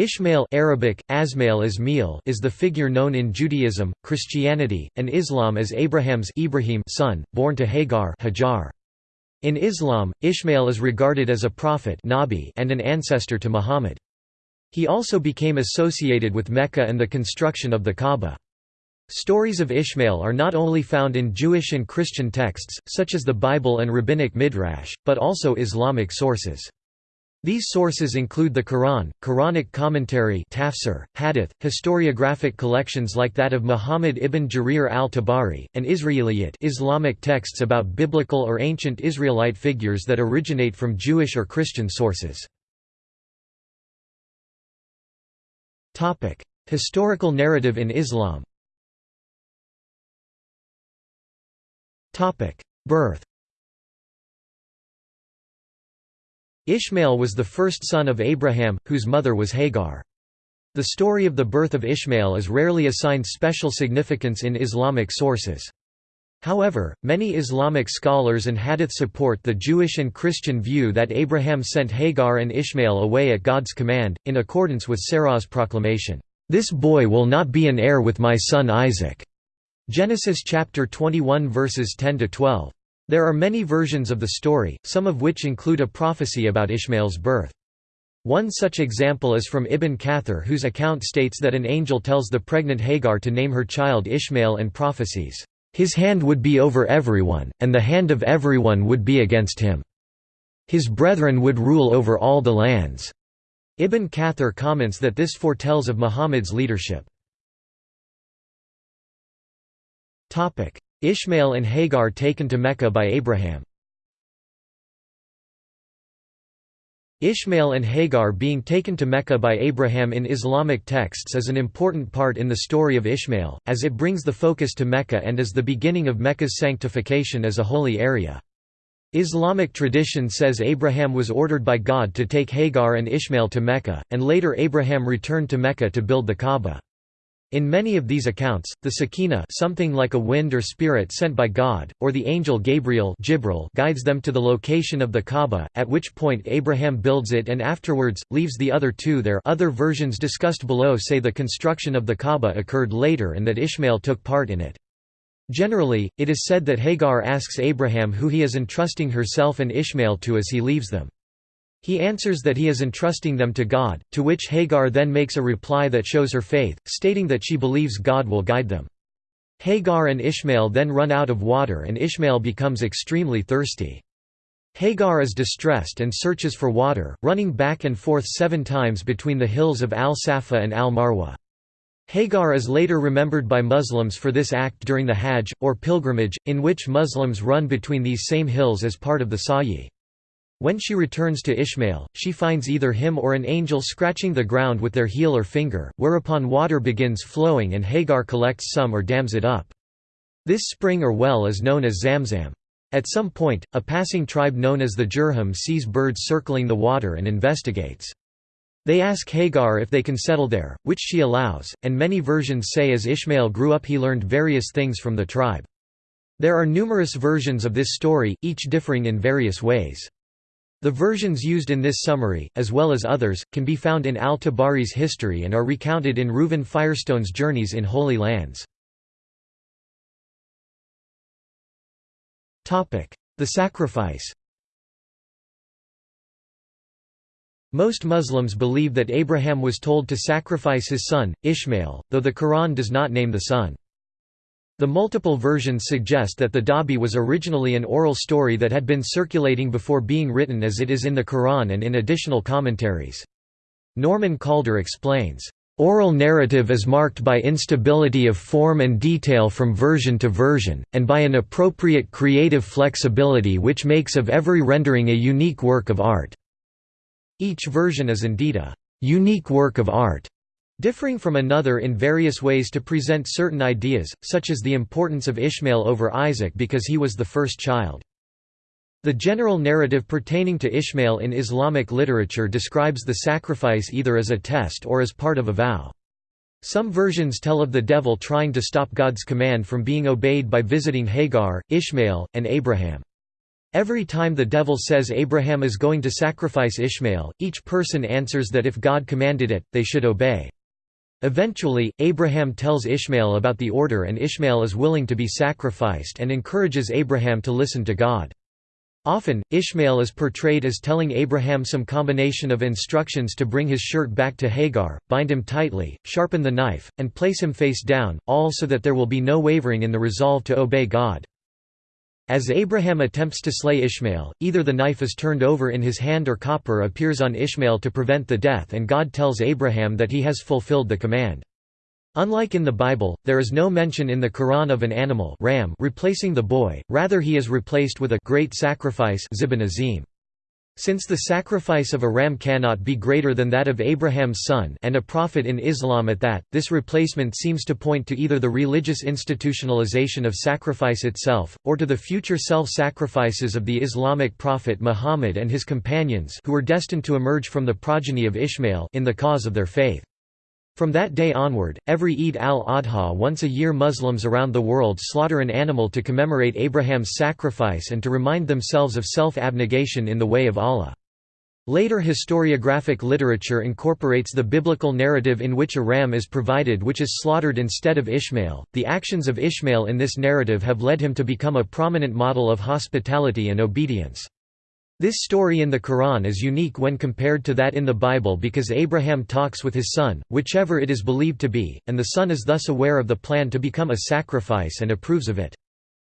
Ishmael Arabic, Asmail Ismail is the figure known in Judaism, Christianity, and Islam as Abraham's Ibrahim son, born to Hagar Hajar. In Islam, Ishmael is regarded as a prophet Nabi and an ancestor to Muhammad. He also became associated with Mecca and the construction of the Kaaba. Stories of Ishmael are not only found in Jewish and Christian texts, such as the Bible and Rabbinic Midrash, but also Islamic sources. These sources include the Quran, Quranic commentary tafsir, hadith, historiographic collections like that of Muhammad ibn Jarir al-Tabari, and Israeliyat Islamic texts about biblical or ancient Israelite figures that originate from Jewish or Christian sources. Historical narrative in Islam Birth Ishmael was the first son of Abraham, whose mother was Hagar. The story of the birth of Ishmael is rarely assigned special significance in Islamic sources. However, many Islamic scholars and hadith support the Jewish and Christian view that Abraham sent Hagar and Ishmael away at God's command, in accordance with Sarah's proclamation, "'This boy will not be an heir with my son Isaac' Genesis chapter 21 verses 10–12. There are many versions of the story, some of which include a prophecy about Ishmael's birth. One such example is from Ibn Kathir whose account states that an angel tells the pregnant Hagar to name her child Ishmael and prophesies, "...his hand would be over everyone, and the hand of everyone would be against him. His brethren would rule over all the lands." Ibn Kathir comments that this foretells of Muhammad's leadership. Ishmael and Hagar taken to Mecca by Abraham Ishmael and Hagar being taken to Mecca by Abraham in Islamic texts is an important part in the story of Ishmael, as it brings the focus to Mecca and is the beginning of Mecca's sanctification as a holy area. Islamic tradition says Abraham was ordered by God to take Hagar and Ishmael to Mecca, and later Abraham returned to Mecca to build the Kaaba. In many of these accounts, the Sakina something like a wind or spirit sent by God, or the angel Gabriel guides them to the location of the Kaaba, at which point Abraham builds it and afterwards, leaves the other two there other versions discussed below say the construction of the Kaaba occurred later and that Ishmael took part in it. Generally, it is said that Hagar asks Abraham who he is entrusting herself and Ishmael to as he leaves them. He answers that he is entrusting them to God, to which Hagar then makes a reply that shows her faith, stating that she believes God will guide them. Hagar and Ishmael then run out of water and Ishmael becomes extremely thirsty. Hagar is distressed and searches for water, running back and forth seven times between the hills of Al-Safa and Al-Marwa. Hagar is later remembered by Muslims for this act during the Hajj, or pilgrimage, in which Muslims run between these same hills as part of the Sa'i. When she returns to Ishmael, she finds either him or an angel scratching the ground with their heel or finger, whereupon water begins flowing and Hagar collects some or dams it up. This spring or well is known as Zamzam. At some point, a passing tribe known as the Jurhum sees birds circling the water and investigates. They ask Hagar if they can settle there, which she allows, and many versions say as Ishmael grew up he learned various things from the tribe. There are numerous versions of this story, each differing in various ways. The versions used in this summary, as well as others, can be found in al-Tabari's history and are recounted in Reuven Firestone's Journeys in Holy Lands. The sacrifice Most Muslims believe that Abraham was told to sacrifice his son, Ishmael, though the Quran does not name the son. The multiple versions suggest that the dhabih was originally an oral story that had been circulating before being written as it is in the Quran and in additional commentaries. Norman Calder explains, Oral narrative is marked by instability of form and detail from version to version, and by an appropriate creative flexibility which makes of every rendering a unique work of art. Each version is indeed a unique work of art differing from another in various ways to present certain ideas, such as the importance of Ishmael over Isaac because he was the first child. The general narrative pertaining to Ishmael in Islamic literature describes the sacrifice either as a test or as part of a vow. Some versions tell of the devil trying to stop God's command from being obeyed by visiting Hagar, Ishmael, and Abraham. Every time the devil says Abraham is going to sacrifice Ishmael, each person answers that if God commanded it, they should obey. Eventually, Abraham tells Ishmael about the order and Ishmael is willing to be sacrificed and encourages Abraham to listen to God. Often, Ishmael is portrayed as telling Abraham some combination of instructions to bring his shirt back to Hagar, bind him tightly, sharpen the knife, and place him face down, all so that there will be no wavering in the resolve to obey God. As Abraham attempts to slay Ishmael, either the knife is turned over in his hand or copper appears on Ishmael to prevent the death and God tells Abraham that he has fulfilled the command. Unlike in the Bible, there is no mention in the Quran of an animal ram replacing the boy, rather he is replaced with a great sacrifice. Since the sacrifice of a ram cannot be greater than that of Abraham's son and a prophet in Islam at that, this replacement seems to point to either the religious institutionalization of sacrifice itself, or to the future self-sacrifices of the Islamic prophet Muhammad and his companions who were destined to emerge from the progeny of Ishmael in the cause of their faith. From that day onward, every Eid al-Adha once a year Muslims around the world slaughter an animal to commemorate Abraham's sacrifice and to remind themselves of self-abnegation in the way of Allah. Later historiographic literature incorporates the biblical narrative in which a ram is provided which is slaughtered instead of Ishmael. The actions of Ishmael in this narrative have led him to become a prominent model of hospitality and obedience. This story in the Quran is unique when compared to that in the Bible because Abraham talks with his son, whichever it is believed to be, and the son is thus aware of the plan to become a sacrifice and approves of it.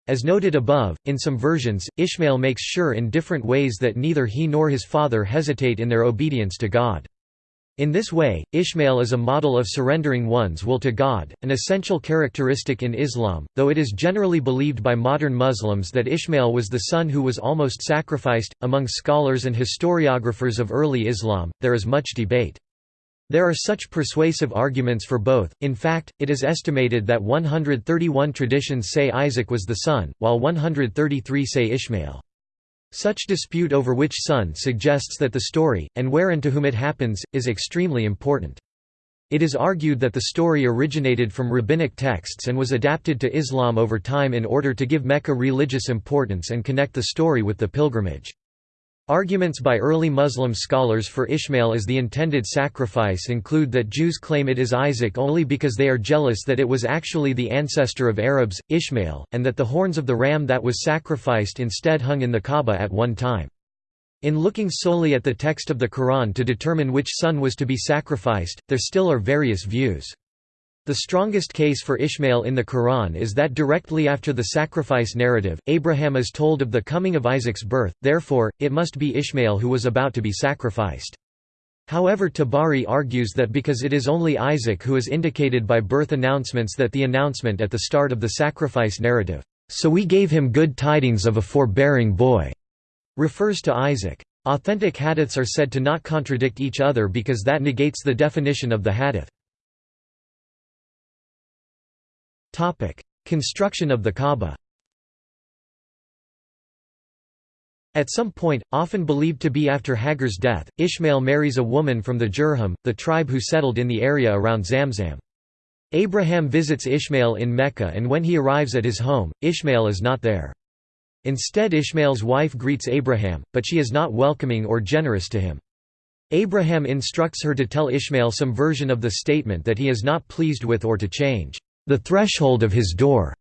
As noted above, in some versions, Ishmael makes sure in different ways that neither he nor his father hesitate in their obedience to God. In this way, Ishmael is a model of surrendering one's will to God, an essential characteristic in Islam, though it is generally believed by modern Muslims that Ishmael was the son who was almost sacrificed. Among scholars and historiographers of early Islam, there is much debate. There are such persuasive arguments for both, in fact, it is estimated that 131 traditions say Isaac was the son, while 133 say Ishmael. Such dispute over which son suggests that the story, and where and to whom it happens, is extremely important. It is argued that the story originated from rabbinic texts and was adapted to Islam over time in order to give Mecca religious importance and connect the story with the pilgrimage. Arguments by early Muslim scholars for Ishmael as the intended sacrifice include that Jews claim it is Isaac only because they are jealous that it was actually the ancestor of Arabs, Ishmael, and that the horns of the ram that was sacrificed instead hung in the Kaaba at one time. In looking solely at the text of the Quran to determine which son was to be sacrificed, there still are various views. The strongest case for Ishmael in the Quran is that directly after the sacrifice narrative, Abraham is told of the coming of Isaac's birth, therefore, it must be Ishmael who was about to be sacrificed. However Tabari argues that because it is only Isaac who is indicated by birth announcements that the announcement at the start of the sacrifice narrative, "'So we gave him good tidings of a forbearing boy' refers to Isaac. Authentic hadiths are said to not contradict each other because that negates the definition of the hadith. Topic: Construction of the Kaaba. At some point, often believed to be after Hagar's death, Ishmael marries a woman from the Jurhum, the tribe who settled in the area around Zamzam. Abraham visits Ishmael in Mecca and when he arrives at his home, Ishmael is not there. Instead Ishmael's wife greets Abraham, but she is not welcoming or generous to him. Abraham instructs her to tell Ishmael some version of the statement that he is not pleased with or to change the threshold of his door.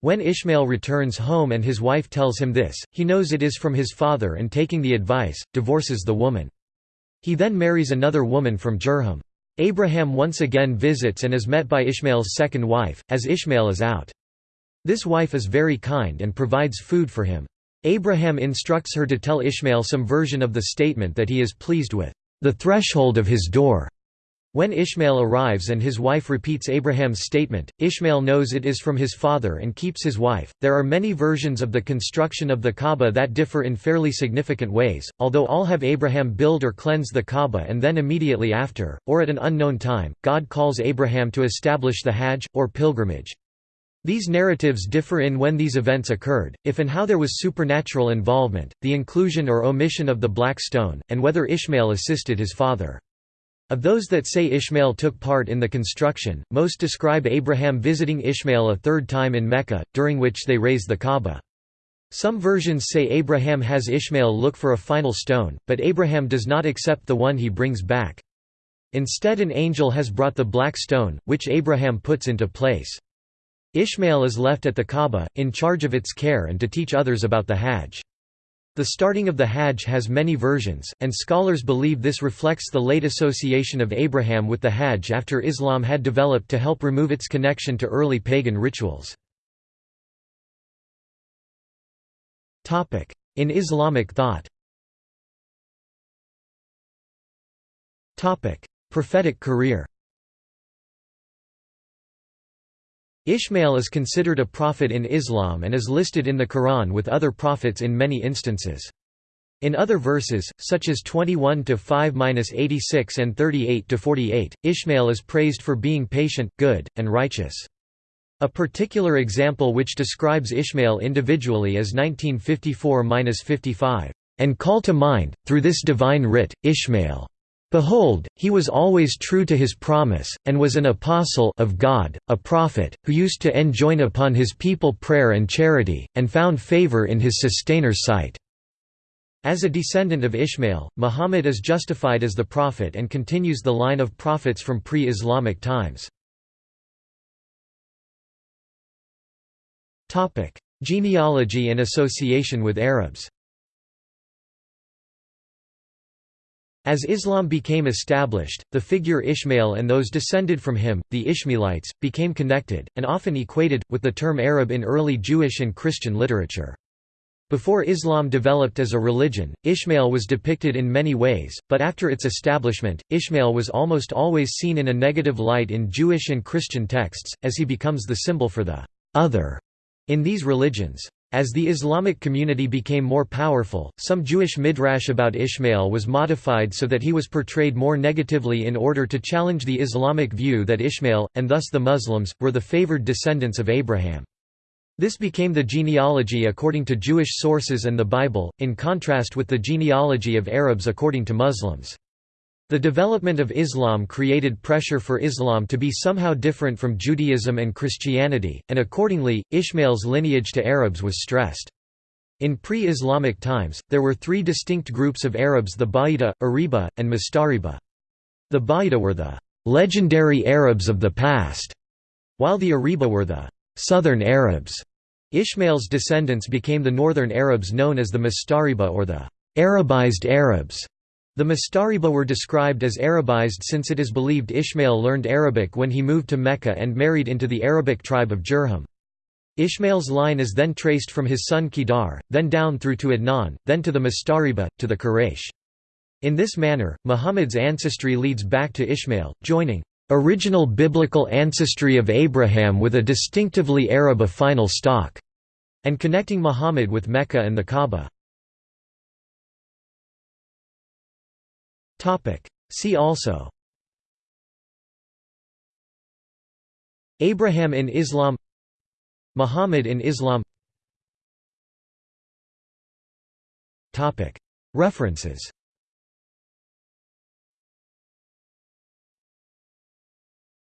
When Ishmael returns home and his wife tells him this, he knows it is from his father and taking the advice, divorces the woman. He then marries another woman from Jurhum. Abraham once again visits and is met by Ishmael's second wife, as Ishmael is out. This wife is very kind and provides food for him. Abraham instructs her to tell Ishmael some version of the statement that he is pleased with, the threshold of his door. When Ishmael arrives and his wife repeats Abraham's statement, Ishmael knows it is from his father and keeps his wife. There are many versions of the construction of the Kaaba that differ in fairly significant ways, although all have Abraham build or cleanse the Kaaba and then immediately after, or at an unknown time, God calls Abraham to establish the Hajj, or pilgrimage. These narratives differ in when these events occurred, if and how there was supernatural involvement, the inclusion or omission of the black stone, and whether Ishmael assisted his father. Of those that say Ishmael took part in the construction, most describe Abraham visiting Ishmael a third time in Mecca, during which they raise the Kaaba. Some versions say Abraham has Ishmael look for a final stone, but Abraham does not accept the one he brings back. Instead an angel has brought the black stone, which Abraham puts into place. Ishmael is left at the Kaaba, in charge of its care and to teach others about the Hajj. The starting of the Hajj has many versions, and scholars believe this reflects the late association of Abraham with the Hajj after Islam had developed to help remove its connection to early pagan rituals. In Islamic thought. Prophetic career Ishmael is considered a prophet in Islam and is listed in the Quran with other prophets in many instances. In other verses, such as 21-5-86 and 38-48, Ishmael is praised for being patient, good, and righteous. A particular example which describes Ishmael individually is 1954–55, "...and call to mind, through this divine writ, Ishmael. Behold, he was always true to his promise, and was an apostle of God, a prophet, who used to enjoin upon his people prayer and charity, and found favor in his sustainers' sight." As a descendant of Ishmael, Muhammad is justified as the prophet and continues the line of prophets from pre-Islamic times. Genealogy and association with Arabs As Islam became established, the figure Ishmael and those descended from him, the Ishmaelites, became connected, and often equated, with the term Arab in early Jewish and Christian literature. Before Islam developed as a religion, Ishmael was depicted in many ways, but after its establishment, Ishmael was almost always seen in a negative light in Jewish and Christian texts, as he becomes the symbol for the other in these religions. As the Islamic community became more powerful, some Jewish midrash about Ishmael was modified so that he was portrayed more negatively in order to challenge the Islamic view that Ishmael, and thus the Muslims, were the favored descendants of Abraham. This became the genealogy according to Jewish sources and the Bible, in contrast with the genealogy of Arabs according to Muslims. The development of Islam created pressure for Islam to be somehow different from Judaism and Christianity, and accordingly, Ishmael's lineage to Arabs was stressed. In pre-Islamic times, there were three distinct groups of Arabs the Ba'ida, Ariba, and Mustariba. The Ba'ida were the legendary Arabs of the past, while the Ariba were the southern Arabs. Ishmael's descendants became the northern Arabs known as the Mustariba or the Arabized Arabs. The Mustariba were described as Arabized since it is believed Ishmael learned Arabic when he moved to Mecca and married into the Arabic tribe of Jurhum. Ishmael's line is then traced from his son Kedar, then down through to Adnan, then to the Mustariba, to the Quraysh. In this manner, Muhammad's ancestry leads back to Ishmael, joining original biblical ancestry of Abraham with a distinctively Arab final stock, and connecting Muhammad with Mecca and the Kaaba. See also. Abraham in Islam. Muhammad in Islam. References